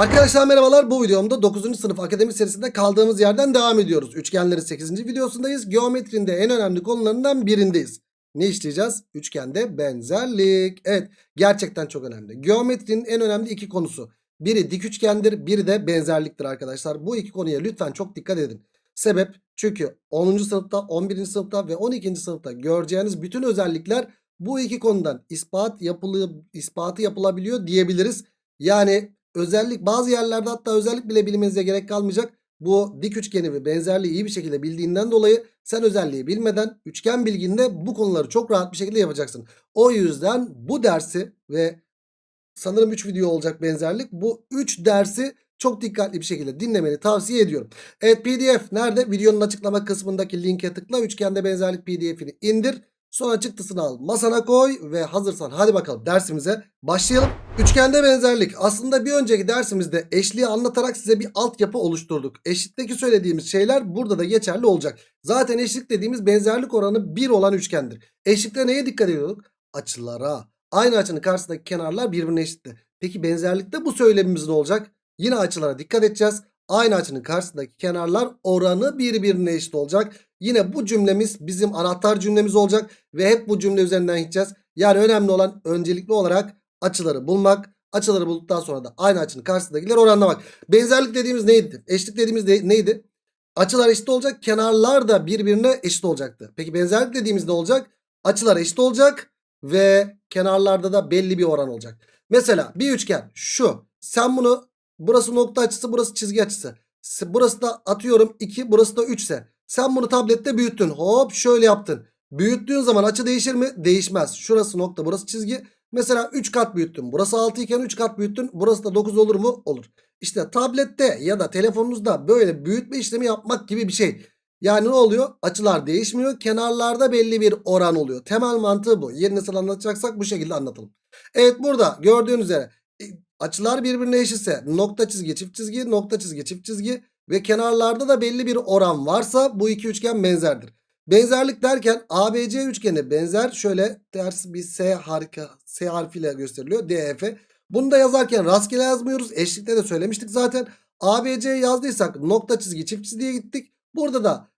Arkadaşlar merhabalar. Bu videomda 9. sınıf akademi serisinde kaldığımız yerden devam ediyoruz. Üçgenlerin 8. videosundayız. Geometrinin de en önemli konularından birindeyiz. Ne işleyeceğiz? Üçgende benzerlik. Evet gerçekten çok önemli. Geometrinin en önemli iki konusu. Biri dik üçgendir, biri de benzerliktir arkadaşlar. Bu iki konuya lütfen çok dikkat edin. Sebep çünkü 10. sınıfta, 11. sınıfta ve 12. sınıfta göreceğiniz bütün özellikler bu iki konudan ispat yapılı, ispatı yapılabiliyor diyebiliriz. Yani özellik bazı yerlerde hatta özellik bile bilmenize gerek kalmayacak. Bu dik üçgeni ve benzerliği iyi bir şekilde bildiğinden dolayı sen özelliği bilmeden üçgen bilginde bu konuları çok rahat bir şekilde yapacaksın. O yüzden bu dersi ve sanırım 3 video olacak benzerlik. Bu 3 dersi çok dikkatli bir şekilde dinlemeni tavsiye ediyorum. Evet pdf nerede? Videonun açıklama kısmındaki linke tıkla. Üçgende benzerlik pdf'ini indir. Sonra çıktısını al masana koy ve hazırsan hadi bakalım dersimize başlayalım. Üçgende benzerlik aslında bir önceki dersimizde eşliği anlatarak size bir altyapı oluşturduk. Eşlikteki söylediğimiz şeyler burada da geçerli olacak. Zaten eşlik dediğimiz benzerlik oranı 1 olan üçgendir. Eşlikte neye dikkat ediyorduk? Açılara. Aynı açının karşısındaki kenarlar birbirine eşitti. Peki benzerlikte bu söylemimiz ne olacak? Yine açılara dikkat edeceğiz. Aynı açının karşısındaki kenarlar oranı birbirine eşit olacak. Yine bu cümlemiz bizim anahtar cümlemiz olacak. Ve hep bu cümle üzerinden gideceğiz. Yani önemli olan öncelikli olarak açıları bulmak. Açıları bulduktan sonra da aynı açının karşısındakileri oranlamak. Benzerlik dediğimiz neydi? Eşlik dediğimiz de, neydi? Açılar eşit olacak. Kenarlar da birbirine eşit olacaktı. Peki benzerlik dediğimiz ne olacak? Açılar eşit olacak. Ve kenarlarda da belli bir oran olacak. Mesela bir üçgen şu. Sen bunu burası nokta açısı burası çizgi açısı. Burası da atıyorum 2 burası da 3 ise. Sen bunu tablette büyüttün. Hop şöyle yaptın. Büyüttüğün zaman açı değişir mi? Değişmez. Şurası nokta burası çizgi. Mesela 3 kat büyüttün. Burası 6 iken 3 kat büyüttün. Burası da 9 olur mu? Olur. İşte tablette ya da telefonunuzda böyle büyütme işlemi yapmak gibi bir şey. Yani ne oluyor? Açılar değişmiyor. Kenarlarda belli bir oran oluyor. Temel mantığı bu. Yeni nasıl anlatacaksak bu şekilde anlatalım. Evet burada gördüğünüz üzere açılar birbirine eşitse nokta çizgi çift çizgi nokta çizgi çift çizgi ve kenarlarda da belli bir oran varsa bu iki üçgen benzerdir. Benzerlik derken ABC üçgeni benzer şöyle ters bir S harika S harfiyle gösteriliyor DEF. Bunu da yazarken rastgele yazmıyoruz. Eşlikte de söylemiştik zaten. ABC yazdıysak nokta çizgi çift çizgiye gittik. Burada da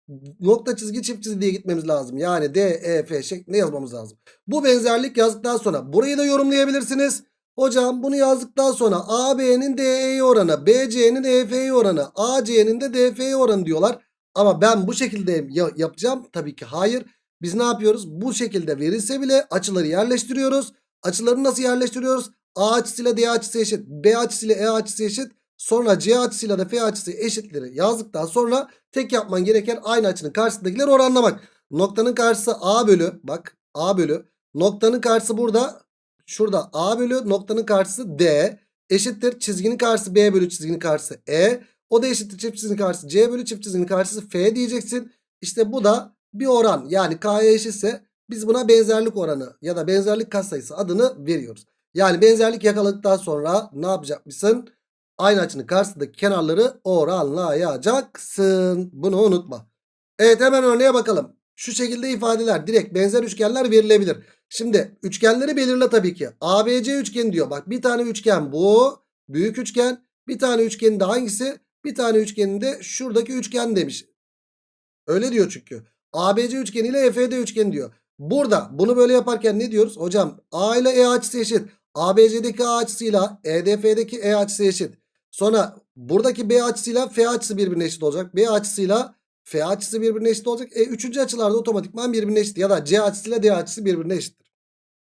nokta çizgi çift çizgi diye gitmemiz lazım. Yani D, E, F şeklinde yazmamız lazım. Bu benzerlik yazdıktan sonra burayı da yorumlayabilirsiniz. Hocam bunu yazdıktan sonra AB'nin DE'ye oranı, BC'nin EF'ye oranı, AC'nin de DF'ye oranı diyorlar. Ama ben bu şekilde yapacağım. Tabii ki hayır. Biz ne yapıyoruz? Bu şekilde verilse bile açıları yerleştiriyoruz. Açıları nasıl yerleştiriyoruz? A açısıyla D açısı eşit. B açısıyla E açısı eşit. Sonra C açısıyla da F açısı eşitleri yazdıktan sonra tek yapman gereken aynı açının karşısındakileri oranlamak. Noktanın karşısı A bölü. Bak A bölü. Noktanın karşısı burada. Şurada A bölü. Noktanın karşısı D. Eşittir. Çizginin karşısı B bölü çizginin karşısı E. O da eşittir çift çizginin karşısı C bölü çift çizginin karşısı F diyeceksin. İşte bu da bir oran. Yani K'ya eşitse biz buna benzerlik oranı ya da benzerlik katsayısı adını veriyoruz. Yani benzerlik yakaladıktan sonra ne yapacakmışsın? Aynı açının karşısındaki kenarları oranlayacaksın. Bunu unutma. Evet hemen örneğe bakalım. Şu şekilde ifadeler direkt benzer üçgenler verilebilir. Şimdi üçgenleri belirle tabii ki. ABC üçgeni diyor. Bak bir tane üçgen bu. Büyük üçgen. Bir tane üçgenin de hangisi? Bir tane üçgenin de şuradaki üçgen demiş. Öyle diyor çünkü. ABC üçgeni ile EFD üçgeni diyor. Burada bunu böyle yaparken ne diyoruz? Hocam A ile E açısı eşit. ABC'deki A açısıyla EDF'deki E açısı eşit. Sonra buradaki B açısıyla F açısı birbirine eşit olacak. B açısıyla F açısı birbirine eşit olacak. E üçüncü açılarda otomatikman birbirine eşit. Ya da C açısıyla D açısı birbirine eşittir.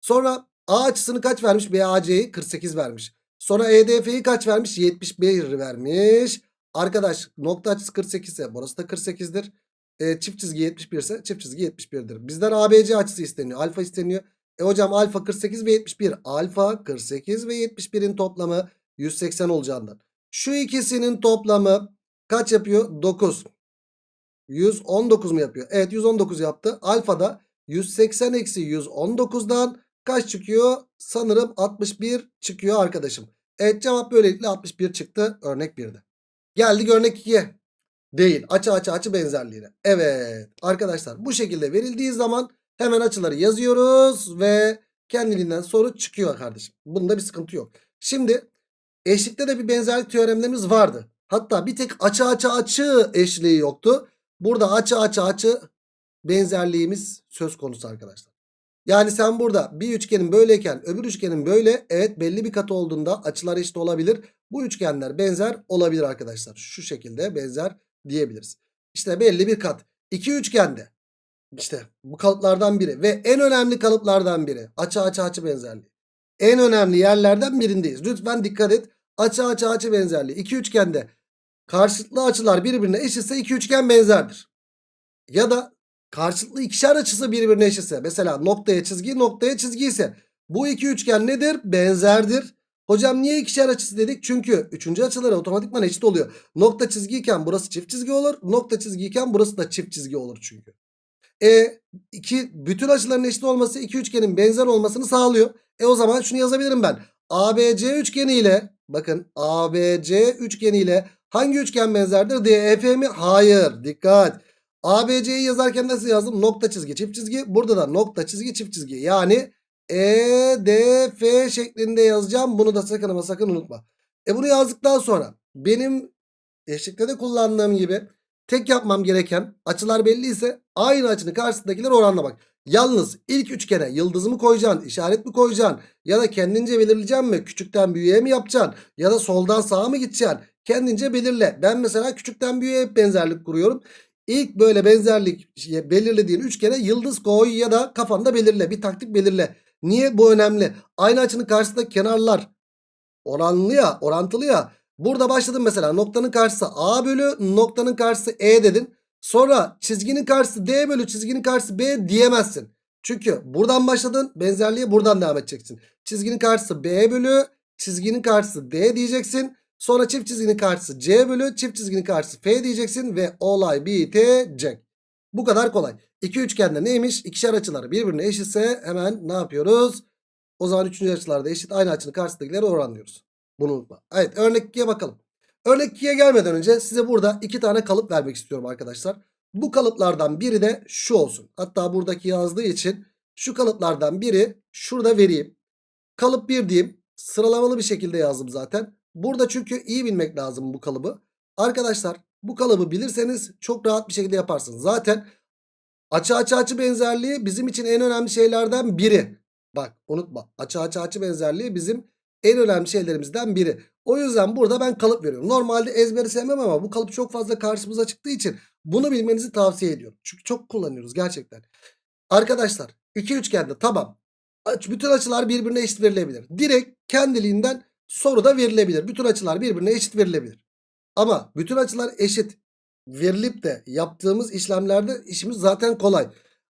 Sonra A açısını kaç vermiş? BAC'yi 48 vermiş. Sonra EDF'yi kaç vermiş? 71 vermiş. Arkadaş nokta açısı 48 ise burası da 48'dir. E, çift çizgi 71 ise çift çizgi 71'dir. Bizden ABC açısı isteniyor. Alfa isteniyor. E hocam alfa 48 ve 71. Alfa 48 ve 71'in toplamı 180 olacağından. Şu ikisinin toplamı kaç yapıyor? 9. 119 mu yapıyor? Evet 119 yaptı. Alfa da 180 eksi 119'dan kaç çıkıyor? Sanırım 61 çıkıyor arkadaşım. Evet cevap böylelikle 61 çıktı örnek 1'de. Geldik örnek 2'ye. Değil. Açı açı açı benzerliğine. Evet arkadaşlar bu şekilde verildiği zaman hemen açıları yazıyoruz ve kendiliğinden soru çıkıyor kardeşim. Bunda bir sıkıntı yok. Şimdi Eşlikte de bir benzerlik teoremlerimiz vardı. Hatta bir tek açı açı açı eşliği yoktu. Burada açı açı açı benzerliğimiz söz konusu arkadaşlar. Yani sen burada bir üçgenin böyleyken öbür üçgenin böyle evet belli bir katı olduğunda açılar eşit olabilir. Bu üçgenler benzer olabilir arkadaşlar. Şu şekilde benzer diyebiliriz. İşte belli bir kat. İki üçgende işte bu kalıplardan biri ve en önemli kalıplardan biri. Açı açı açı benzerliği. En önemli yerlerden birindeyiz. Lütfen dikkat et. Açı açı açı benzerliği. İki üçgende karşılıklı açılar birbirine eşitse iki üçgen benzerdir. Ya da karşılıklı ikişer açısı birbirine eşitse mesela noktaya çizgi noktaya çizgi ise bu iki üçgen nedir? Benzerdir. Hocam niye ikişer açısı dedik? Çünkü üçüncü açıları otomatikman eşit oluyor. Nokta çizgiyken burası çift çizgi olur. Nokta çizgiyken burası da çift çizgi olur çünkü. E iki bütün açıların eşit olması iki üçgenin benzer olmasını sağlıyor. E o zaman şunu yazabilirim ben. ABC üçgeni ile bakın ABC üçgeni ile hangi üçgen benzerdir? DEF mi? Hayır. Dikkat. ABC'yi yazarken nasıl yazdım? Nokta çizgi çift çizgi. Burada da nokta çizgi çift çizgi. Yani EDF şeklinde yazacağım. Bunu da sakın ama sakın unutma. E bunu yazdıktan sonra benim eşlikte de kullandığım gibi tek yapmam gereken açılar belli ise aynı açının karşısındakileri oranlamak. Yalnız ilk üçgene yıldızımı koyacaksın, işaret mi koyacaksın ya da kendince belirleyeceksin mi? Küçükten büyüğe mi yapacaksın ya da soldan sağa mı gideceksin? Kendince belirle. Ben mesela küçükten büyüğe hep benzerlik kuruyorum. İlk böyle benzerlik belirlediğin üçgene yıldız koy ya da kafanda belirle. Bir taktik belirle. Niye bu önemli? Aynı açının karşısında kenarlar oranlı ya, orantılı ya. Burada başladın mesela noktanın karşısı A bölü noktanın karşısı E dedin. Sonra çizginin karşısı D bölü çizginin karşısı B diyemezsin. Çünkü buradan başladın benzerliğe buradan devam edeceksin. Çizginin karşısı B bölü çizginin karşısı D diyeceksin. Sonra çift çizginin karşısı C bölü çift çizginin karşısı F diyeceksin ve olay bitecek. Bu kadar kolay. İki üçgende neymiş? İkişer açıları birbirine eşitse hemen ne yapıyoruz? O zaman üçüncü açılarda eşit aynı açının karşısındakileri oranlıyoruz. Bunu unutma. Evet örnek 2'ye bakalım. Örnek 2'ye gelmeden önce size burada iki tane kalıp vermek istiyorum arkadaşlar. Bu kalıplardan biri de şu olsun. Hatta buradaki yazdığı için şu kalıplardan biri şurada vereyim. Kalıp 1 diyeyim. Sıralamalı bir şekilde yazdım zaten. Burada çünkü iyi bilmek lazım bu kalıbı. Arkadaşlar bu kalıbı bilirseniz çok rahat bir şekilde yaparsınız. Zaten açı açı açı benzerliği bizim için en önemli şeylerden biri. Bak unutma açı açı açı benzerliği bizim en önemli şeylerimizden biri. O yüzden burada ben kalıp veriyorum. Normalde ezberi sevmem ama bu kalıp çok fazla karşımıza çıktığı için bunu bilmenizi tavsiye ediyorum. Çünkü çok kullanıyoruz gerçekten. Arkadaşlar iki üçgende tamam. Bütün açılar birbirine eşit verilebilir. Direkt kendiliğinden soruda verilebilir. Bütün açılar birbirine eşit verilebilir. Ama bütün açılar eşit verilip de yaptığımız işlemlerde işimiz zaten kolay.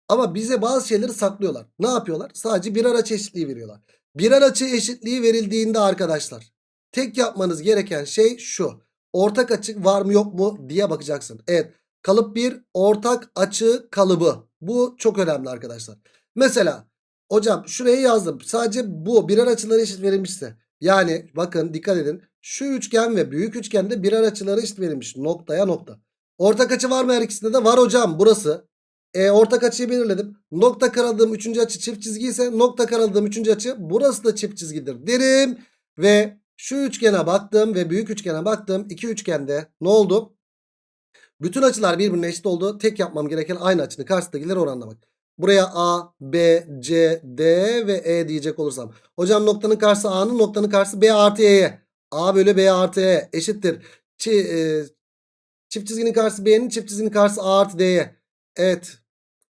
Ama bize bazı şeyleri saklıyorlar. Ne yapıyorlar? Sadece birer açı eşitliği veriyorlar. Birer açı eşitliği verildiğinde arkadaşlar tek yapmanız gereken şey şu. Ortak açı var mı yok mu diye bakacaksın. Evet kalıp bir ortak açı kalıbı. Bu çok önemli arkadaşlar. Mesela hocam şuraya yazdım. Sadece bu birer açıları eşit verilmişse. Yani bakın dikkat edin. Şu üçgen ve büyük üçgende birer açıları eşit verilmiş. Noktaya nokta. Ortak açı var mı her ikisinde de? Var hocam burası. E, ortak açıyı belirledim. Nokta karaladığım üçüncü açı çift çizgi ise nokta karaladığım üçüncü açı burası da çift çizgidir derim. Ve şu üçgene baktım ve büyük üçgene baktım. İki üçgende ne oldu? Bütün açılar birbirine eşit oldu. Tek yapmam gereken aynı açının karşısındakileri oranlamak. Buraya A, B, C, D ve E diyecek olursam. Hocam noktanın karşısı A'nın noktanın karşısı B artı E'ye. A bölü B artı E eşittir. Çi, e, çift çizginin karşısı B'nin çift çizginin karşısı A artı D'ye. Evet.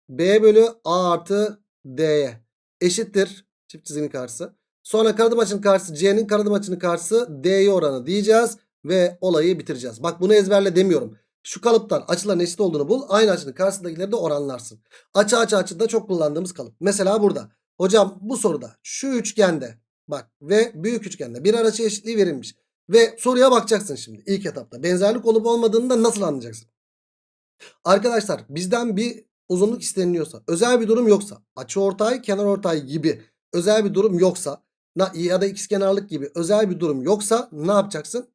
B bölü A artı D'ye eşittir. Çift çizginin karşısı. Sonra karadım açının karşısı C'nin karadım açının karşısı D'ye oranı diyeceğiz. Ve olayı bitireceğiz. Bak bunu ezberle demiyorum. Şu kalıptan açıların eşit olduğunu bul. Aynı açının karşısındakileri de oranlarsın. Açı açı açıda çok kullandığımız kalıp. Mesela burada. Hocam bu soruda şu üçgende bak ve büyük üçgende bir açı eşitliği verilmiş. Ve soruya bakacaksın şimdi ilk etapta. Benzerlik olup olmadığını da nasıl anlayacaksın? Arkadaşlar bizden bir uzunluk isteniliyorsa, özel bir durum yoksa, açı ortay, kenar ortay gibi özel bir durum yoksa ya da ikizkenarlık gibi özel bir durum yoksa ne yapacaksın?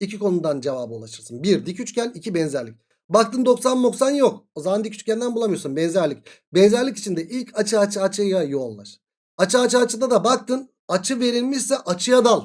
İki konudan cevaba ulaşırsın. Bir dik üçgen, iki benzerlik. Baktın 90 90 yok. O zaman dik üçgenden bulamıyorsun benzerlik. Benzerlik içinde ilk açı açı açıya yoğunlaş. Açı açı açıda da baktın açı verilmişse açıya dal.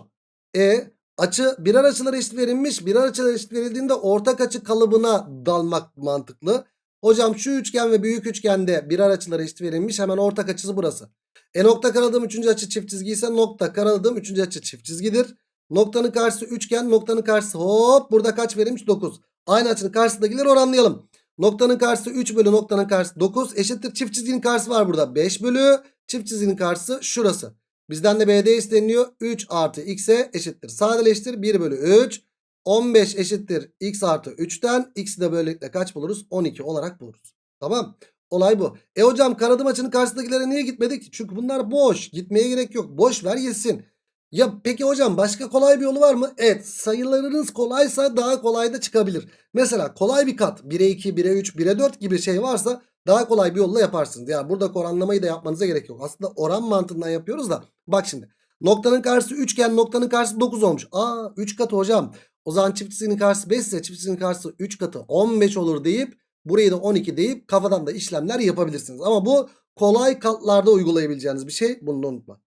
E Açı birer açılara eşit verilmiş. Birer açılara eşit verildiğinde ortak açı kalıbına dalmak mantıklı. Hocam şu üçgen ve büyük üçgende birer açılara eşit verilmiş. Hemen ortak açısı burası. E nokta karaladığım üçüncü açı çift çizgi ise nokta karaladığım üçüncü açı çift çizgidir. Noktanın karşısı üçgen. Noktanın karşısı hop burada kaç verilmiş? 9. Aynı açının karşısındakileri oranlayalım. Noktanın karşısı 3 bölü noktanın karşısı 9 eşittir. Çift çizginin karşısı var burada. 5 bölü çift çizginin karşısı şurası. Bizden de BD isteniyor. 3 artı x'e eşittir. Sadeleştir 1 bölü 3. 15 eşittir x artı 3'ten. X'i de böylelikle kaç buluruz? 12 olarak buluruz. Tamam. Olay bu. E hocam karadım açının karşısındakilere niye gitmedik? Çünkü bunlar boş. Gitmeye gerek yok. Boş ver yesin. Ya peki hocam başka kolay bir yolu var mı? Evet sayılarınız kolaysa daha kolay da çıkabilir. Mesela kolay bir kat 1'e 2, 1'e 3, 1'e 4 gibi şey varsa daha kolay bir yolla yaparsınız. Yani burada oranlamayı da yapmanıza gerek yok. Aslında oran mantığından yapıyoruz da. Bak şimdi noktanın karşısı üçgen noktanın karşısı 9 olmuş. Aa 3 katı hocam. O zaman çift çizginin karşısı 5 ise çift çizginin karşısı 3 katı 15 olur deyip burayı da 12 deyip kafadan da işlemler yapabilirsiniz. Ama bu kolay katlarda uygulayabileceğiniz bir şey. Bunu da unutma.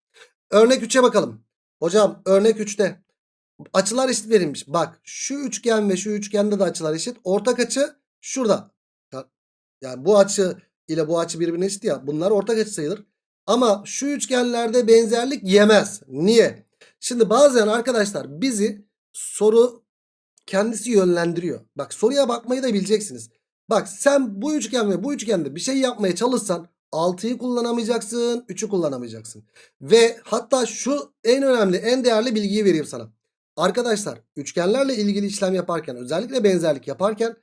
Örnek 3'e bakalım. Hocam örnek 3'te açılar eşit verilmiş. Bak şu üçgen ve şu üçgende de açılar eşit. Ortak açı şurada. Ya- Yani bu açı ile bu açı birbirine eşit ya. Bunlar ortak açı sayılır. Ama şu üçgenlerde benzerlik yemez. Niye? Şimdi bazen arkadaşlar bizi soru kendisi yönlendiriyor. Bak soruya bakmayı da bileceksiniz. Bak sen bu üçgen ve bu üçgende bir şey yapmaya çalışsan 6'yı kullanamayacaksın, 3'ü kullanamayacaksın. Ve hatta şu en önemli, en değerli bilgiyi vereyim sana. Arkadaşlar üçgenlerle ilgili işlem yaparken özellikle benzerlik yaparken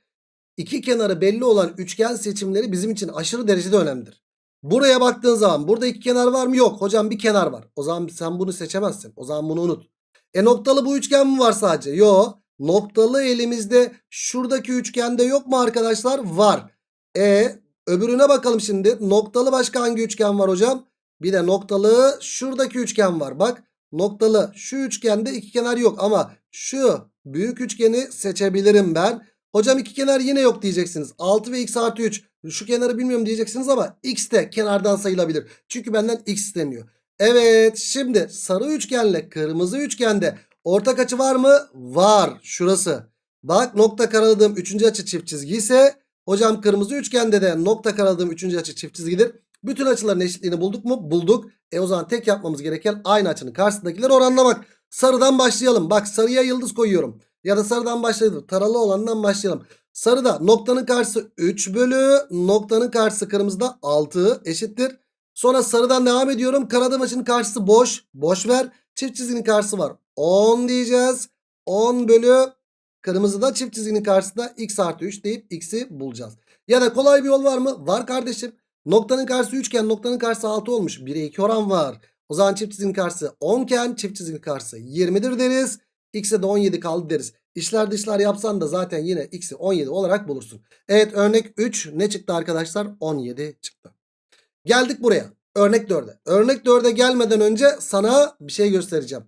iki kenarı belli olan üçgen seçimleri bizim için aşırı derecede önemlidir. Buraya baktığın zaman burada iki kenar var mı? Yok. Hocam bir kenar var. O zaman sen bunu seçemezsin. O zaman bunu unut. E noktalı bu üçgen mi var sadece? Yok. Noktalı elimizde şuradaki üçgende yok mu arkadaşlar? Var. E öbürüne bakalım şimdi. Noktalı başka hangi üçgen var hocam? Bir de noktalı şuradaki üçgen var. Bak noktalı şu üçgende iki kenar yok ama şu büyük üçgeni seçebilirim ben. Hocam iki kenar yine yok diyeceksiniz. 6 ve x artı 3. Şu kenarı bilmiyorum diyeceksiniz ama x de kenardan sayılabilir. Çünkü benden x isteniyor. Evet şimdi sarı üçgenle kırmızı üçgende ortak açı var mı? Var. Şurası. Bak nokta karaladığım 3. açı çift çizgi ise hocam kırmızı üçgende de nokta karaladığım 3. açı çift çizgidir. Bütün açıların eşitliğini bulduk mu? Bulduk. E o zaman tek yapmamız gereken aynı açının karşısındakileri oranlamak. Sarıdan başlayalım. Bak sarıya yıldız koyuyorum. Ya da sarıdan başlayalım. Taralı olandan başlayalım. Sarıda noktanın karşısı 3 bölü noktanın karşısı kırmızıda 6 eşittir. Sonra sarıdan devam ediyorum. Karadağ açının karşısı boş. Boş ver. Çift çizginin karşısı var. 10 diyeceğiz. 10 bölü kırmızıda çift çizginin karşısında x artı 3 deyip x'i bulacağız. Ya da kolay bir yol var mı? Var kardeşim. Noktanın karşısı üçgen noktanın karşısı 6 olmuş. 1'e 2 oran var. O zaman çift çizginin karşısı 10 iken çift çizginin karşısı 20'dir deriz. X'e de 17 kaldı deriz. İşler dışlar yapsan da zaten yine X'i 17 olarak bulursun. Evet örnek 3 ne çıktı arkadaşlar? 17 çıktı. Geldik buraya. Örnek 4'e. Örnek 4'e gelmeden önce sana bir şey göstereceğim.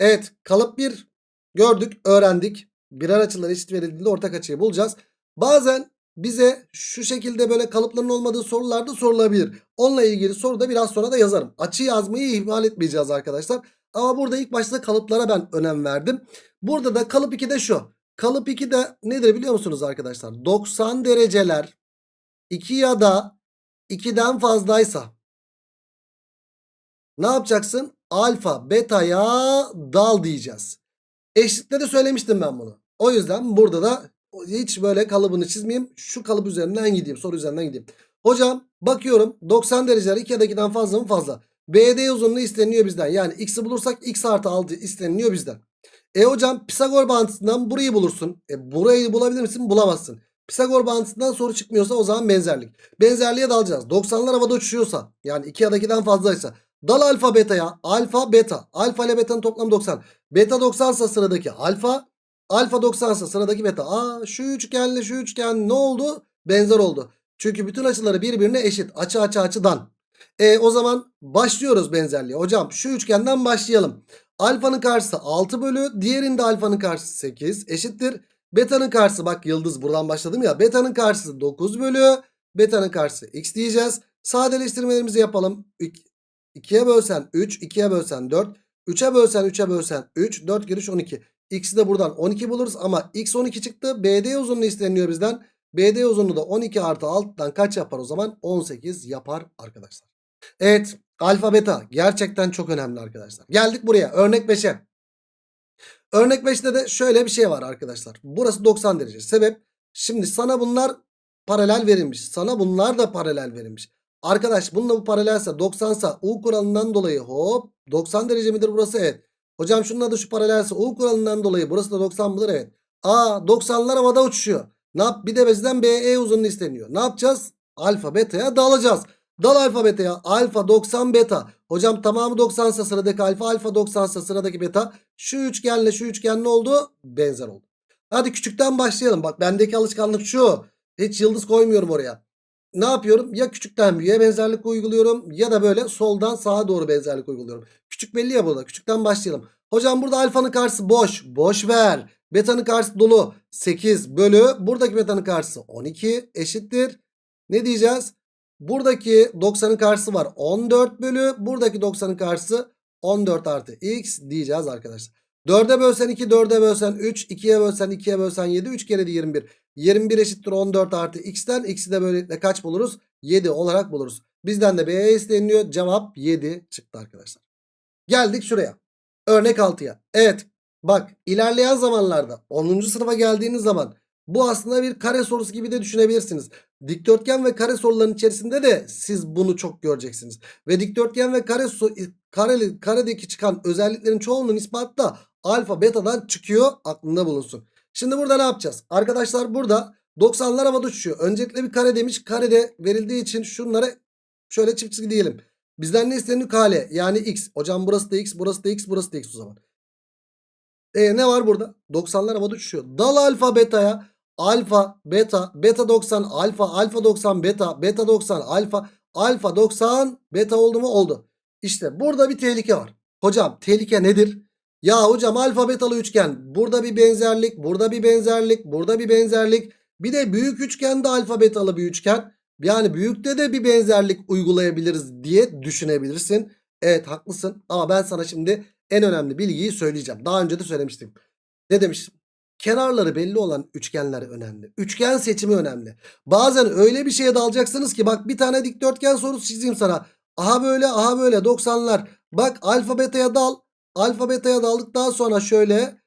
Evet kalıp 1 gördük öğrendik. Birer açılar eşit verildiğinde ortak açıyı bulacağız. Bazen bize şu şekilde böyle kalıpların olmadığı sorular da sorulabilir. Onunla ilgili soru da biraz sonra da yazarım. Açı yazmayı ihmal etmeyeceğiz arkadaşlar. Ama burada ilk başta kalıplara ben önem verdim. Burada da kalıp 2'de şu. Kalıp 2'de nedir biliyor musunuz arkadaşlar? 90 dereceler 2 ya da 2'den fazlaysa ne yapacaksın? Alfa beta'ya dal diyeceğiz. Eşlikte de söylemiştim ben bunu. O yüzden burada da hiç böyle kalıbını çizmeyeyim. Şu kalıp üzerinden gideyim. Soru üzerinden gideyim. Hocam bakıyorum 90 dereceler 2 ya da 2'den fazla mı fazla. BD uzunluğu isteniyor bizden. Yani x'i bulursak x artı 6 isteniyor bizden. E hocam Pisagor bağıntısından burayı bulursun. E burayı bulabilir misin? Bulamazsın. Pisagor bağıntısından soru çıkmıyorsa o zaman benzerlik. Benzerliğe dalacağız. 90'lar havada uçuşuyorsa yani 2 ya da 2'den fazlaysa dal alfa beta'ya. Alfa beta. Alfa ile beta'nın toplamı 90. Beta 90 ise sıradaki alfa. Alfa 90 ise sıradaki beta. Aa şu üçgenle şu üçgen ne oldu? Benzer oldu. Çünkü bütün açıları birbirine eşit. Açı açı açıdan. E o zaman başlıyoruz benzerliğe. Hocam şu üçgenden başlayalım. Alfanın karşısı 6 bölü. Diğerinde alfanın karşısı 8 eşittir. Beta'nın karşısı bak yıldız buradan başladım ya. Beta'nın karşısı 9 bölü. Beta'nın karşısı x diyeceğiz. Sadeleştirmelerimizi yapalım. 2'ye bölsen 3. 2'ye bölsen 4. 3'e bölsen 3'e bölsen 3. 4 giriş 12. X'i de buradan 12 buluruz ama X 12 çıktı. BD uzunluğu isteniyor bizden. BD uzunluğu da 12 artı alttan kaç yapar o zaman? 18 yapar arkadaşlar. Evet alfa beta gerçekten çok önemli arkadaşlar. Geldik buraya örnek 5'e. Örnek 5'te de şöyle bir şey var arkadaşlar. Burası 90 derece. Sebep şimdi sana bunlar paralel verilmiş. Sana bunlar da paralel verilmiş. Arkadaş bununla bu paralelse 90 sa U kuralından dolayı hop 90 derece midir burası? Evet. Hocam şunun adı şu paralelse U kuralından dolayı burası da 90 mıdır? Evet. Aa 90'lar havada uçuşuyor. Ne yap? Bir de bizden BE uzunluğu isteniyor. Ne yapacağız? Alfa beta'ya dalacağız. Dal alfa beta'ya. Alfa 90 beta. Hocam tamamı 90 ise sıradaki alfa. Alfa 90 ise sıradaki beta. Şu üçgenle şu üçgen ne oldu? Benzer oldu. Hadi küçükten başlayalım. Bak bendeki alışkanlık şu. Hiç yıldız koymuyorum oraya. Ne yapıyorum? Ya küçükten büyüğe benzerlik uyguluyorum ya da böyle soldan sağa doğru benzerlik uyguluyorum. Küçük belli ya burada. Küçükten başlayalım. Hocam burada alfanın karşısı boş. Boş ver. Beta'nın karşısı dolu. 8 bölü. Buradaki beta'nın karşısı 12 eşittir. Ne diyeceğiz? Buradaki 90'ın karşısı var. 14 bölü. Buradaki 90'ın karşısı 14 artı x diyeceğiz arkadaşlar. 4'e bölsen 2, 4'e bölsen 3, 2'ye bölsen 2'ye bölsen 7, 3 kere de 21. 21 eşittir 14 artı x'ten x'i de böylelikle kaç buluruz? 7 olarak buluruz. Bizden de B isteniyor. Cevap 7 çıktı arkadaşlar. Geldik şuraya. Örnek 6'ya. Evet bak ilerleyen zamanlarda 10. sınıfa geldiğiniz zaman bu aslında bir kare sorusu gibi de düşünebilirsiniz. Dikdörtgen ve kare soruların içerisinde de siz bunu çok göreceksiniz. Ve dikdörtgen ve kare so kareli, karedeki çıkan özelliklerin çoğunun ispatı da alfa betadan çıkıyor aklında bulunsun. Şimdi burada ne yapacağız? Arkadaşlar burada 90'lar havada uçuyor. Öncelikle bir kare demiş. Karede verildiği için şunlara şöyle çift çizgi diyelim. Bizden ne isteniyor? Kale yani x. Hocam burası da x, burası da x, burası da x o zaman. E ne var burada? 90'lar havada uçuşuyor. Dal alfa beta'ya. Alfa, beta, beta 90, alfa, alfa 90, beta, beta 90, alfa, alfa 90, beta oldu mu? Oldu. İşte burada bir tehlike var. Hocam tehlike nedir? Ya hocam alfa betalı üçgen. Burada bir benzerlik, burada bir benzerlik, burada bir benzerlik. Bir de büyük üçgende alfa betalı bir üçgen. Yani büyükte de bir benzerlik uygulayabiliriz diye düşünebilirsin. Evet haklısın ama ben sana şimdi en önemli bilgiyi söyleyeceğim. Daha önce de söylemiştim. Ne demiştim? Kenarları belli olan üçgenler önemli. Üçgen seçimi önemli. Bazen öyle bir şeye dalacaksınız ki bak bir tane dikdörtgen sorusu çizeyim sana. Aha böyle aha böyle 90'lar. Bak alfa beta'ya dal. Alfa beta'ya daldıktan sonra şöyle.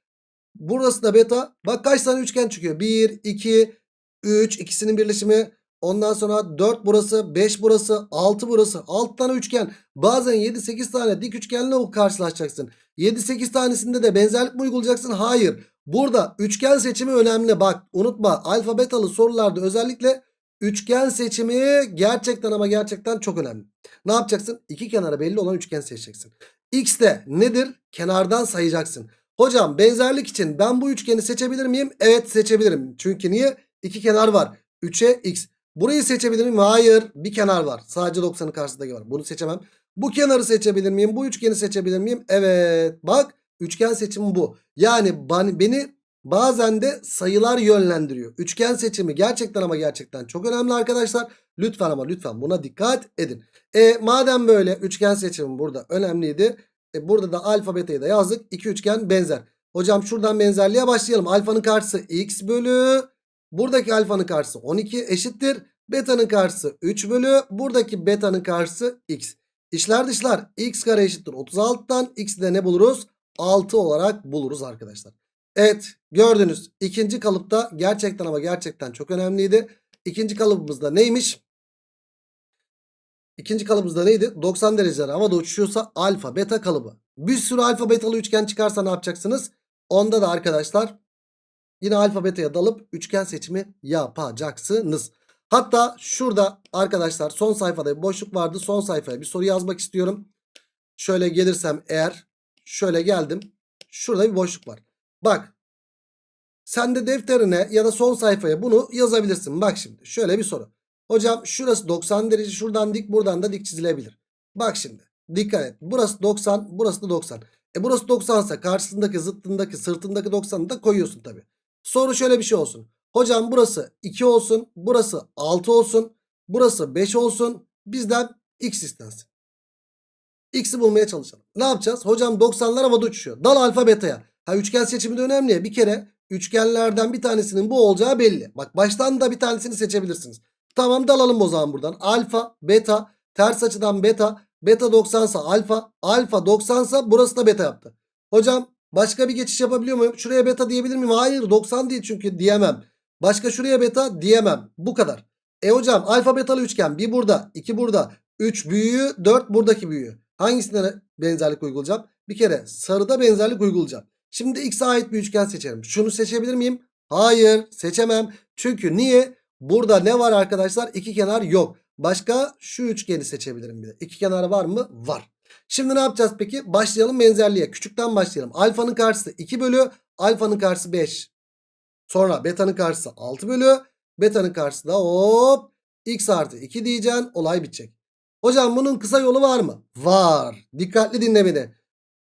Burası da beta. Bak kaç tane üçgen çıkıyor. 1, 2, 3 ikisinin birleşimi. Ondan sonra 4 burası, 5 burası, 6 burası. 6 tane üçgen. Bazen 7-8 tane dik üçgenle karşılaşacaksın. 7-8 tanesinde de benzerlik mi uygulayacaksın? Hayır. Burada üçgen seçimi önemli. Bak unutma alfa betalı sorularda özellikle üçgen seçimi gerçekten ama gerçekten çok önemli. Ne yapacaksın? İki kenara belli olan üçgen seçeceksin. X de nedir? Kenardan sayacaksın. Hocam benzerlik için ben bu üçgeni seçebilir miyim? Evet seçebilirim. Çünkü niye? İki kenar var. 3'e x. Burayı seçebilir miyim? Hayır. Bir kenar var. Sadece 90'ın karşısındaki var. Bunu seçemem. Bu kenarı seçebilir miyim? Bu üçgeni seçebilir miyim? Evet. Bak üçgen seçimi bu. Yani beni bazen de sayılar yönlendiriyor. Üçgen seçimi gerçekten ama gerçekten çok önemli arkadaşlar. Lütfen ama lütfen buna dikkat edin. E, madem böyle üçgen seçimi burada önemliydi. E, burada da alfa beta'yı da yazdık. İki üçgen benzer. Hocam şuradan benzerliğe başlayalım. Alfanın karşısı x bölü. Buradaki alfanın karşısı 12 eşittir. Beta'nın karşısı 3 bölü. Buradaki beta'nın karşısı x. İşler dışlar x kare eşittir 36'dan x'i de ne buluruz? 6 olarak buluruz arkadaşlar. Evet gördünüz ikinci kalıpta gerçekten ama gerçekten çok önemliydi. İkinci kalıbımızda neymiş? İkinci kalıbımızda neydi? 90 dereceler havada uçuşuyorsa alfa beta kalıbı. Bir sürü alfa betalı üçgen çıkarsa ne yapacaksınız? Onda da arkadaşlar yine alfa beta'ya dalıp üçgen seçimi yapacaksınız. Hatta şurada arkadaşlar son sayfada bir boşluk vardı. Son sayfaya bir soru yazmak istiyorum. Şöyle gelirsem eğer şöyle geldim. Şurada bir boşluk var. Bak sen de defterine ya da son sayfaya bunu yazabilirsin. Bak şimdi şöyle bir soru. Hocam şurası 90 derece şuradan dik buradan da dik çizilebilir. Bak şimdi dikkat et. Burası 90 burası da 90. E burası 90 ise karşısındaki zıttındaki sırtındaki 90'ı da koyuyorsun tabi. Soru şöyle bir şey olsun. Hocam burası 2 olsun burası 6 olsun burası 5 olsun bizden x istensin. X'i bulmaya çalışalım. Ne yapacağız? Hocam 90'lar havada uçuşuyor. Dal alfa beta'ya. Ha üçgen seçimi de önemli ya. Bir kere üçgenlerden bir tanesinin bu olacağı belli. Bak baştan da bir tanesini seçebilirsiniz. Tamam dalalım o zaman buradan. Alfa, beta, ters açıdan beta, beta 90 sa alfa, alfa 90 sa burası da beta yaptı. Hocam başka bir geçiş yapabiliyor muyum? Şuraya beta diyebilir miyim? Hayır 90 değil çünkü diyemem. Başka şuraya beta diyemem. Bu kadar. E hocam alfa betalı üçgen bir burada, iki burada, 3 büyüğü, 4 buradaki büyüğü. Hangisine benzerlik uygulayacağım? Bir kere sarıda benzerlik uygulayacağım. Şimdi x'e ait bir üçgen seçerim. Şunu seçebilir miyim? Hayır seçemem. Çünkü niye? Burada ne var arkadaşlar? İki kenar yok. Başka şu üçgeni seçebilirim bir de. İki kenar var mı? Var. Şimdi ne yapacağız peki? Başlayalım benzerliğe. Küçükten başlayalım. Alfanın karşısı 2 bölü. Alfanın karşısı 5. Sonra beta'nın karşısı 6 bölü. Beta'nın karşısı da hop x artı 2 diyeceksin. Olay bitecek. Hocam bunun kısa yolu var mı? Var. Dikkatli dinle beni.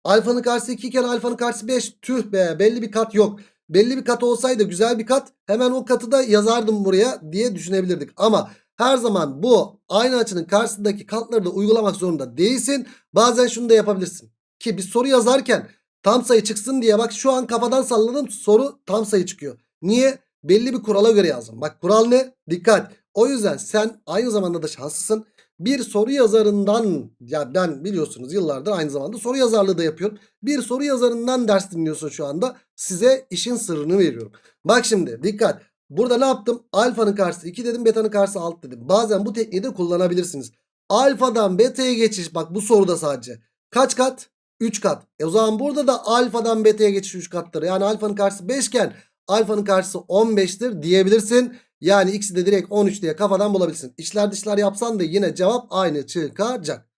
Alfanın karşısı 2 iken alfanın karşısı 5. Tüh be belli bir kat yok. Belli bir kat olsaydı güzel bir kat hemen o katı da yazardım buraya diye düşünebilirdik. Ama her zaman bu aynı açının karşısındaki katları da uygulamak zorunda değilsin. Bazen şunu da yapabilirsin. Ki bir soru yazarken tam sayı çıksın diye bak şu an kafadan salladım soru tam sayı çıkıyor. Niye? Belli bir kurala göre yazdım. Bak kural ne? Dikkat. O yüzden sen aynı zamanda da şanslısın. Bir soru yazarından ya ben biliyorsunuz yıllardır aynı zamanda soru yazarlığı da yapıyorum. Bir soru yazarından ders dinliyorsun şu anda. Size işin sırrını veriyorum. Bak şimdi dikkat. Burada ne yaptım? Alfanın karşısı 2 dedim betanın karşısı 6 dedim. Bazen bu tekniği de kullanabilirsiniz. Alfadan beta'ya geçiş bak bu soruda sadece. Kaç kat? 3 kat. E o zaman burada da alfadan beta'ya geçiş 3 kattır. Yani alfanın karşısı 5 iken alfanın karşısı 15'tir diyebilirsin. Yani x'i de direkt 13 diye kafadan bulabilirsin. İçler dışlar yapsan da yine cevap aynı çıkacak.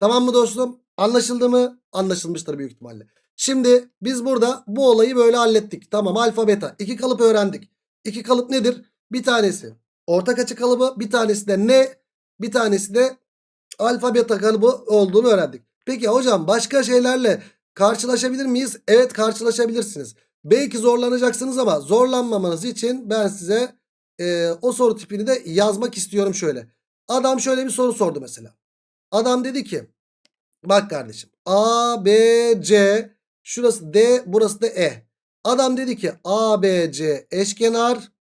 Tamam mı dostum? Anlaşıldı mı? Anlaşılmıştır büyük ihtimalle. Şimdi biz burada bu olayı böyle hallettik. Tamam alfa beta. İki kalıp öğrendik. İki kalıp nedir? Bir tanesi ortak açı kalıbı. Bir tanesi de ne? Bir tanesi de alfa beta kalıbı olduğunu öğrendik. Peki hocam başka şeylerle karşılaşabilir miyiz? Evet karşılaşabilirsiniz. Belki zorlanacaksınız ama zorlanmamanız için ben size e, o soru tipini de yazmak istiyorum şöyle. Adam şöyle bir soru sordu mesela. Adam dedi ki bak kardeşim A, B, C şurası D burası da E. Adam dedi ki A, B, C eşkenar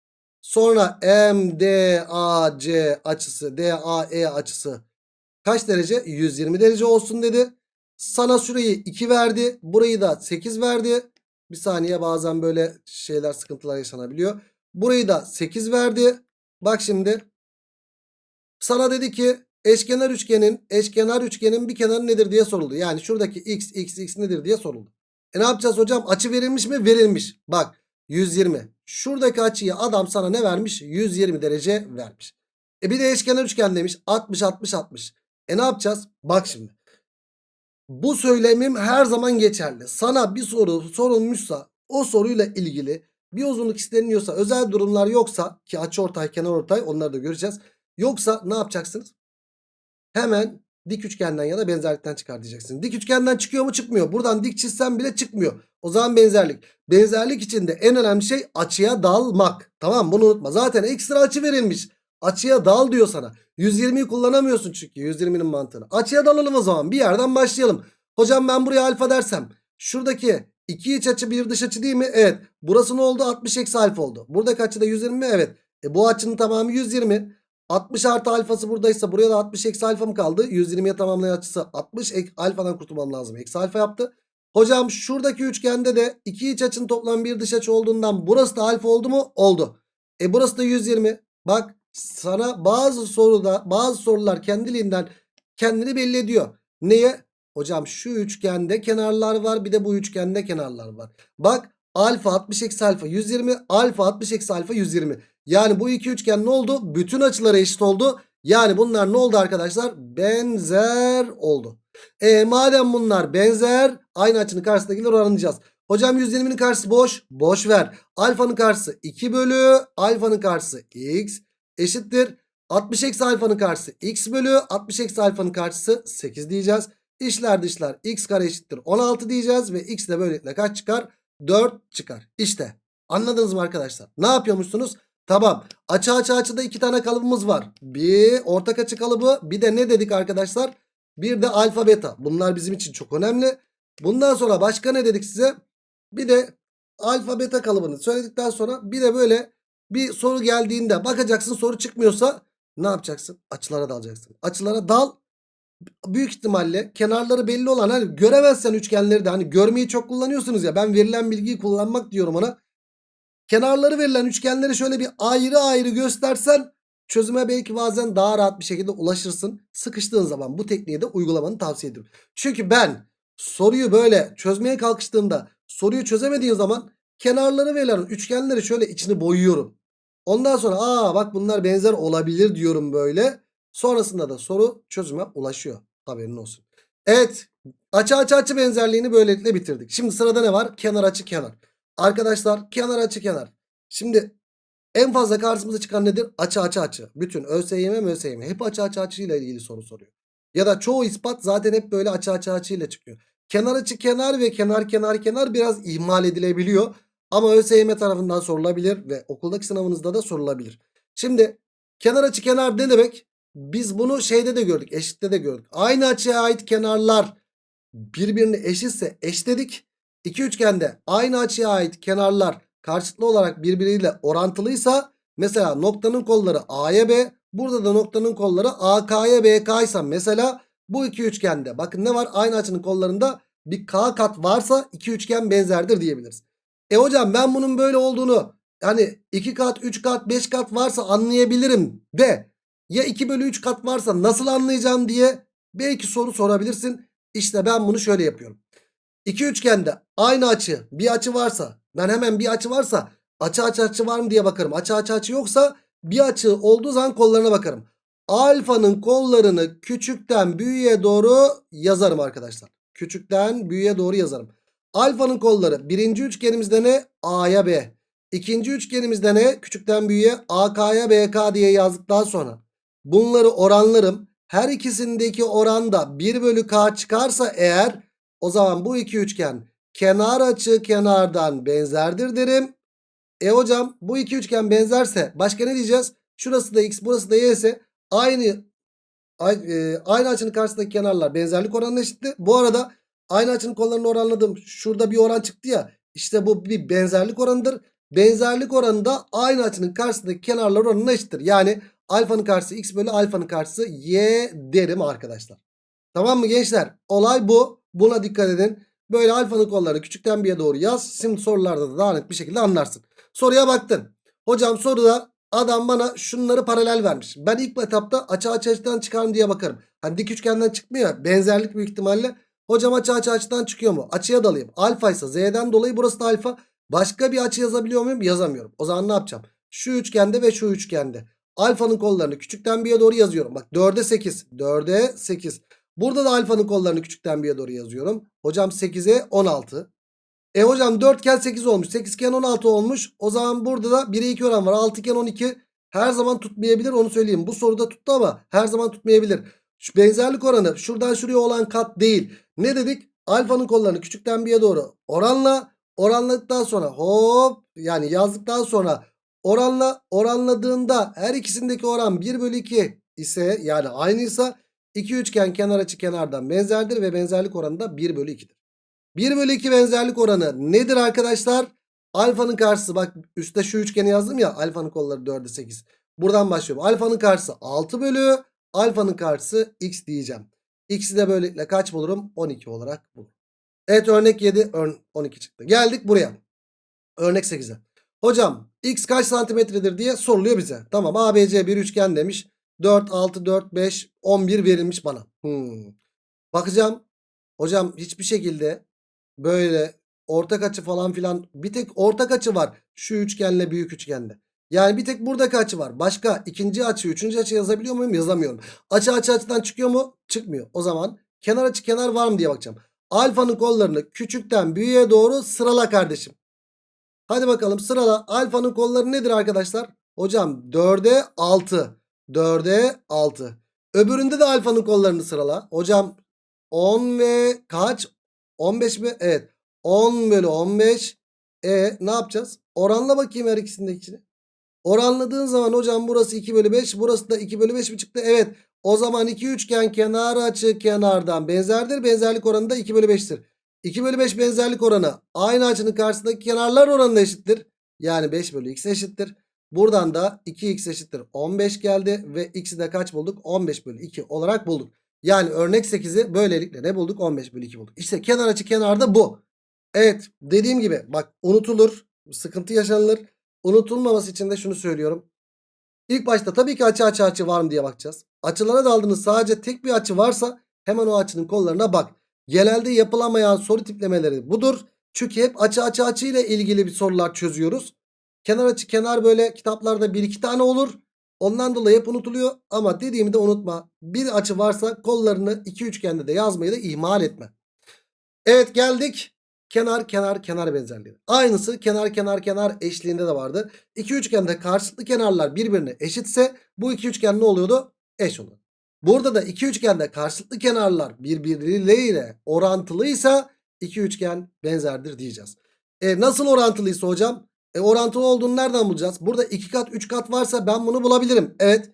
sonra M, D, A, C açısı D, A, E açısı kaç derece? 120 derece olsun dedi. Sana şurayı 2 verdi. Burayı da 8 verdi. Bir saniye bazen böyle şeyler sıkıntılar yaşanabiliyor. Burayı da 8 verdi. Bak şimdi. Sana dedi ki eşkenar üçgenin eşkenar üçgenin bir kenarı nedir diye soruldu. Yani şuradaki x x x nedir diye soruldu. E ne yapacağız hocam? Açı verilmiş mi? Verilmiş. Bak 120. Şuradaki açıyı adam sana ne vermiş? 120 derece vermiş. E bir de eşkenar üçgen demiş. 60 60 60. E ne yapacağız? Bak şimdi. Bu söylemim her zaman geçerli. Sana bir soru sorulmuşsa o soruyla ilgili bir uzunluk isteniyorsa özel durumlar yoksa ki açı ortay ortay onları da göreceğiz. Yoksa ne yapacaksınız? Hemen dik üçgenden ya da benzerlikten çıkar diyeceksiniz. Dik üçgenden çıkıyor mu çıkmıyor. Buradan dik çizsem bile çıkmıyor. O zaman benzerlik. Benzerlik içinde en önemli şey açıya dalmak. Tamam bunu unutma. Zaten ekstra açı verilmiş. Açıya dal diyor sana. 120'yi kullanamıyorsun çünkü 120'nin mantığını. Açıya dalalım o zaman. Bir yerden başlayalım. Hocam ben buraya alfa dersem. Şuradaki iki iç açı bir dış açı değil mi? Evet. Burası ne oldu? 60 eksi alfa oldu. Buradaki açı da 120 mi? Evet. E bu açının tamamı 120. 60 artı alfası buradaysa buraya da 60 eksi alfa mı kaldı? 120'ye tamamlayan açısı 60 ek, alfadan kurtulmam lazım. Eksi alfa yaptı. Hocam şuradaki üçgende de iki iç açının toplam bir dış açı olduğundan burası da alfa oldu mu? Oldu. E burası da 120. Bak sana bazı soruda bazı sorular kendiliğinden kendini belli ediyor. Neye? Hocam şu üçgende kenarlar var bir de bu üçgende kenarlar var. Bak alfa 60 eksi alfa 120 alfa 60 eksi alfa 120. Yani bu iki üçgen ne oldu? Bütün açıları eşit oldu. Yani bunlar ne oldu arkadaşlar? Benzer oldu. E madem bunlar benzer aynı açının karşısındakileri oranlayacağız. Hocam 120'nin karşısı boş. Boş ver. Alfanın karşısı 2 bölü. Alfanın karşısı x eşittir. 60 eksi alfanın karşısı x bölü. 60 eksi alfanın karşısı 8 diyeceğiz. İşler dışlar x kare eşittir 16 diyeceğiz. Ve x de böylelikle kaç çıkar? 4 çıkar. İşte anladınız mı arkadaşlar? Ne yapıyormuşsunuz? Tamam. Açı açı açıda iki tane kalıbımız var. Bir ortak açı kalıbı. Bir de ne dedik arkadaşlar? Bir de alfa beta. Bunlar bizim için çok önemli. Bundan sonra başka ne dedik size? Bir de alfa beta kalıbını söyledikten sonra bir de böyle bir soru geldiğinde bakacaksın soru çıkmıyorsa ne yapacaksın? Açılara dalacaksın. Açılara dal. Büyük ihtimalle kenarları belli olan hani göremezsen üçgenleri de hani görmeyi çok kullanıyorsunuz ya ben verilen bilgiyi kullanmak diyorum ona. Kenarları verilen üçgenleri şöyle bir ayrı ayrı göstersen çözüme belki bazen daha rahat bir şekilde ulaşırsın. Sıkıştığın zaman bu tekniği de uygulamanı tavsiye ediyorum. Çünkü ben soruyu böyle çözmeye kalkıştığımda soruyu çözemediğim zaman kenarları verilen üçgenleri şöyle içini boyuyorum. Ondan sonra aa bak bunlar benzer olabilir diyorum böyle. Sonrasında da soru çözüme ulaşıyor. Haberin olsun. Evet açı açı açı benzerliğini böylelikle bitirdik. Şimdi sırada ne var? Kenar açı kenar. Arkadaşlar kenar açı kenar. Şimdi en fazla karşımıza çıkan nedir? Açı açı açı. Bütün ÖSYM ÖSYM hep açı açı açı ile ilgili soru soruyor. Ya da çoğu ispat zaten hep böyle açı açı açı ile çıkıyor. Kenar açı kenar ve kenar kenar kenar biraz ihmal edilebiliyor. Ama ÖSYM tarafından sorulabilir ve okuldaki sınavınızda da sorulabilir. Şimdi kenar açı kenar ne demek? Biz bunu şeyde de gördük eşitte de gördük. Aynı açıya ait kenarlar birbirine eşitse eşledik. İki üçgende aynı açıya ait kenarlar karşılıklı olarak birbiriyle orantılıysa mesela noktanın kolları A'ya B burada da noktanın kolları AK'ya BK ise mesela bu iki üçgende bakın ne var aynı açının kollarında bir K kat varsa iki üçgen benzerdir diyebiliriz. E hocam ben bunun böyle olduğunu yani 2 kat 3 kat 5 kat varsa anlayabilirim de ya 2 bölü 3 kat varsa nasıl anlayacağım diye belki soru sorabilirsin. İşte ben bunu şöyle yapıyorum. İki üçgende aynı açı bir açı varsa ben hemen bir açı varsa açı açı açı var mı diye bakarım. Açı açı açı yoksa bir açı olduğu zaman kollarına bakarım. Alfanın kollarını küçükten büyüğe doğru yazarım arkadaşlar. Küçükten büyüğe doğru yazarım. Alfanın kolları birinci üçgenimizde ne? A'ya B. İkinci üçgenimizde ne? Küçükten büyüğe AK'ya BK diye yazdıktan sonra bunları oranlarım. Her ikisindeki oranda 1 bölü K çıkarsa eğer o zaman bu iki üçgen kenar açı kenardan benzerdir derim. E hocam bu iki üçgen benzerse başka ne diyeceğiz? Şurası da x burası da y ise aynı aynı, aynı açının karşısındaki kenarlar benzerlik oranına eşitti. Bu arada aynı açının kollarını oranladım. Şurada bir oran çıktı ya. İşte bu bir benzerlik oranıdır. Benzerlik oranı da aynı açının karşısındaki kenarlar oranına eşittir. Yani alfanın karşısı x bölü alfanın karşısı y derim arkadaşlar. Tamam mı gençler? Olay bu. Buna dikkat edin. Böyle alfanın kollarını küçükten bir'e doğru yaz. Şimdi sorularda da daha net bir şekilde anlarsın. Soruya baktın. Hocam soruda adam bana şunları paralel vermiş. Ben ilk etapta açı açı açıdan çıkar mı diye bakarım. Hani dik üçgenden çıkmıyor. Benzerlik büyük ihtimalle. Hocam açı açı açıdan çıkıyor mu? Açıya dalayım. Alfa ise z'den dolayı burası da alfa. Başka bir açı yazabiliyor muyum? Yazamıyorum. O zaman ne yapacağım? Şu üçgende ve şu üçgende. Alfanın kollarını küçükten bir'e doğru yazıyorum. Bak 4'e 8. 4'e 8. Burada da alfanın kollarını küçükten bir'e doğru yazıyorum. Hocam 8'e 16. E hocam 4 iken 8 olmuş. 8 iken 16 olmuş. O zaman burada da 1'e 2 oran var. 6 iken 12. Her zaman tutmayabilir onu söyleyeyim. Bu soruda tuttu ama her zaman tutmayabilir. Şu benzerlik oranı şuradan şuraya olan kat değil. Ne dedik? Alfanın kollarını küçükten bir'e doğru oranla. Oranladıktan sonra hop yani yazdıktan sonra oranla oranladığında her ikisindeki oran 1 bölü 2 ise yani aynıysa iki üçgen kenar açı kenardan benzerdir ve benzerlik oranı da 1 bölü 2'dir. 1 bölü 2 benzerlik oranı nedir arkadaşlar? Alfanın karşısı bak üstte şu üçgeni yazdım ya alfanın kolları 4'e 8. Buradan başlıyorum. Alfanın karşısı 6 bölü alfanın karşısı x diyeceğim. X'i de böylelikle kaç bulurum? 12 olarak bulurum. Evet örnek 7 ör 12 çıktı. Geldik buraya. Örnek 8'e. Hocam x kaç santimetredir diye soruluyor bize. Tamam ABC bir üçgen demiş. 4, 6, 4, 5, 11 verilmiş bana. Hmm. Bakacağım. Hocam hiçbir şekilde böyle ortak açı falan filan bir tek ortak açı var. Şu üçgenle büyük üçgende. Yani bir tek buradaki açı var. Başka ikinci açı, üçüncü açı yazabiliyor muyum? Yazamıyorum. Açı açı açıdan çıkıyor mu? Çıkmıyor. O zaman kenar açı kenar var mı diye bakacağım. Alfanın kollarını küçükten büyüğe doğru sırala kardeşim. Hadi bakalım sırala. Alfanın kolları nedir arkadaşlar? Hocam 4'e 6. 4'e 6. Öbüründe de alfanın kollarını sırala. Hocam 10 ve kaç? 15 mi? Evet. 10 bölü 15. E ne yapacağız? Oranla bakayım her ikisindekini. Oranladığın zaman hocam burası 2 bölü 5. Burası da 2 bölü 5 mi çıktı? Evet. O zaman iki üçgen kenar açı kenardan benzerdir. Benzerlik oranı da 2 bölü 5'tir. 2 bölü 5 benzerlik oranı aynı açının karşısındaki kenarlar oranına eşittir. Yani 5 bölü x eşittir. Buradan da 2x eşittir 15 geldi ve x'i de kaç bulduk? 15 bölü 2 olarak bulduk. Yani örnek 8'i böylelikle ne bulduk? 15 bölü 2 bulduk. İşte kenar açı kenarda bu. Evet dediğim gibi bak unutulur. Sıkıntı yaşanılır. Unutulmaması için de şunu söylüyorum. İlk başta tabii ki açı açı açı var mı diye bakacağız. Açılara daldığınız sadece tek bir açı varsa hemen o açının kollarına bak. Genelde yapılamayan soru tiplemeleri budur. Çünkü hep açı açı açı ile ilgili bir sorular çözüyoruz. Kenar açı kenar böyle kitaplarda bir iki tane olur. Ondan dolayı hep unutuluyor. Ama dediğimi de unutma. Bir açı varsa kollarını iki üçgende de yazmayı da ihmal etme. Evet geldik. Kenar kenar kenar benzerliği. Aynısı kenar kenar kenar eşliğinde de vardı. İki üçgende karşılıklı kenarlar birbirine eşitse bu iki üçgen ne oluyordu? Eş oluyor. Burada da iki üçgende karşılıklı kenarlar birbirleriyle orantılıysa iki üçgen benzerdir diyeceğiz. E, nasıl orantılıysa hocam? E, orantılı olduğunu nereden bulacağız? Burada iki kat üç kat varsa ben bunu bulabilirim. Evet.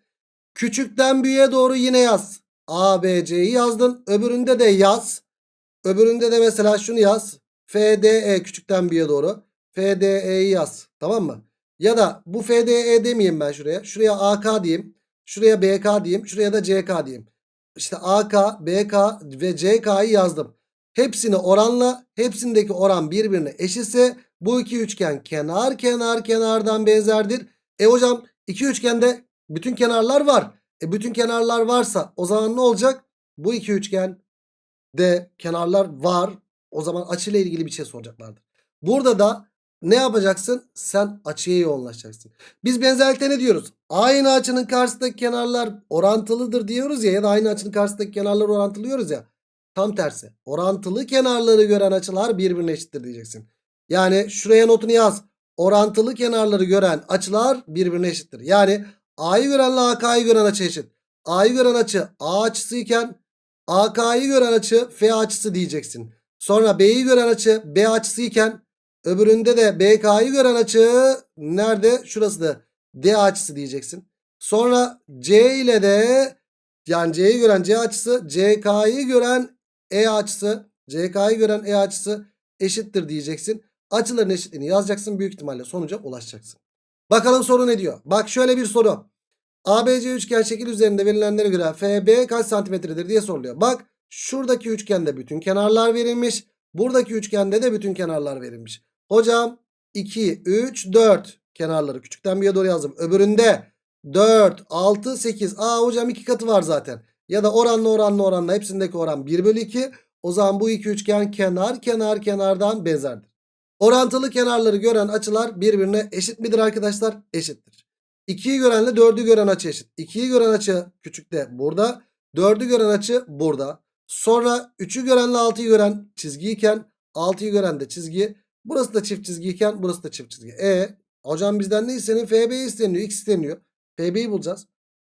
Küçükten büyüğe doğru yine yaz. A, B, C'yi yazdın. Öbüründe de yaz. Öbüründe de mesela şunu yaz. FDE küçükten büyüğe doğru. FDE'yi yaz. Tamam mı? Ya da bu FDE demeyeyim ben şuraya. Şuraya AK diyeyim. Şuraya BK diyeyim. Şuraya da CK diyeyim. İşte AK, BK ve CK'yı yazdım. Hepsini oranla. Hepsindeki oran birbirine eşitse bu iki üçgen kenar kenar kenardan benzerdir. E hocam iki üçgende bütün kenarlar var. E bütün kenarlar varsa o zaman ne olacak? Bu iki üçgen de kenarlar var. O zaman açıyla ilgili bir şey soracaklardır. Burada da ne yapacaksın? Sen açıya yoğunlaşacaksın. Biz benzerlikte ne diyoruz? Aynı açının karşısındaki kenarlar orantılıdır diyoruz ya ya da aynı açının karşısındaki kenarlar orantılıyoruz ya. Tam tersi. Orantılı kenarları gören açılar birbirine eşittir diyeceksin. Yani şuraya notunu yaz. Orantılı kenarları gören açılar birbirine eşittir. Yani A'yı görenle AK'yı gören açı eşit. A'yı gören açı A açısı iken AK'yı gören açı F açısı diyeceksin. Sonra B'yi gören açı B açısı iken öbüründe de BK'yı gören açı nerede? Şurası da D açısı diyeceksin. Sonra C ile de yani C'yi gören C açısı CK'yı gören E açısı CK'yı gören E açısı eşittir diyeceksin. Açıların eşitliğini yazacaksın. Büyük ihtimalle sonuca ulaşacaksın. Bakalım soru ne diyor? Bak şöyle bir soru. ABC üçgen şekil üzerinde verilenlere göre FB kaç santimetredir diye soruluyor. Bak şuradaki üçgende bütün kenarlar verilmiş. Buradaki üçgende de bütün kenarlar verilmiş. Hocam 2, 3, 4 kenarları küçükten bir doğru yazdım. Öbüründe 4, 6, 8. Aa hocam iki katı var zaten. Ya da oranlı oranlı oranla hepsindeki oran 1 bölü 2. O zaman bu iki üçgen kenar kenar kenardan benzerdir. Orantılı kenarları gören açılar birbirine eşit midir arkadaşlar? Eşittir. 2'yi görenle 4'ü gören açı eşit. 2'yi gören açı küçükte burada. 4'ü gören açı burada. Sonra 3'ü görenle 6'yı gören çizgiyken 6'yı gören de çizgi. Burası da çift çizgiyken burası da çift çizgi. E hocam bizden ne isteniyor? FB isteniyor. X isteniyor. FB'yi bulacağız.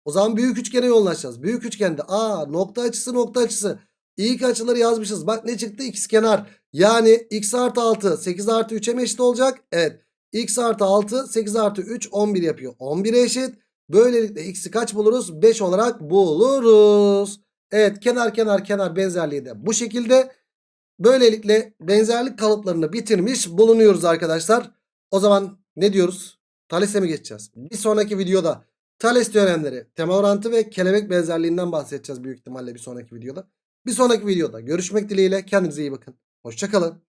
O zaman büyük üçgene yoğunlaşacağız. Büyük üçgende a nokta açısı nokta açısı. İlk açıları yazmışız. Bak ne çıktı? X kenar. Yani x artı 6 8 artı 3'e mi eşit olacak? Evet. x artı 6 8 artı 3 11 yapıyor. 11'e eşit. Böylelikle x'i kaç buluruz? 5 olarak buluruz. Evet kenar kenar kenar benzerliği de bu şekilde. Böylelikle benzerlik kalıplarını bitirmiş bulunuyoruz arkadaşlar. O zaman ne diyoruz? Thales'e mi geçeceğiz? Bir sonraki videoda Thales teoremleri, tema orantı ve kelebek benzerliğinden bahsedeceğiz büyük ihtimalle bir sonraki videoda. Bir sonraki videoda görüşmek dileğiyle kendinize iyi bakın. Hoşçakalın.